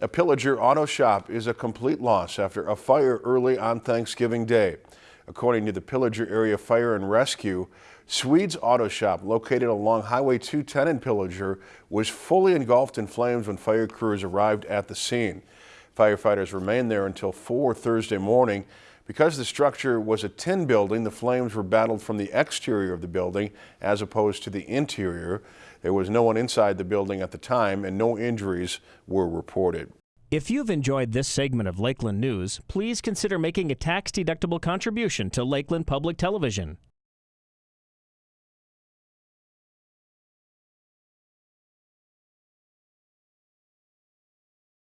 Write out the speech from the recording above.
A Pillager auto shop is a complete loss after a fire early on Thanksgiving Day. According to the Pillager Area Fire and Rescue, Swedes Auto Shop, located along Highway 210 in Pillager, was fully engulfed in flames when fire crews arrived at the scene. Firefighters remained there until 4 Thursday morning. Because the structure was a tin building, the flames were battled from the exterior of the building as opposed to the interior. There was no one inside the building at the time and no injuries were reported. If you've enjoyed this segment of Lakeland News, please consider making a tax-deductible contribution to Lakeland Public Television.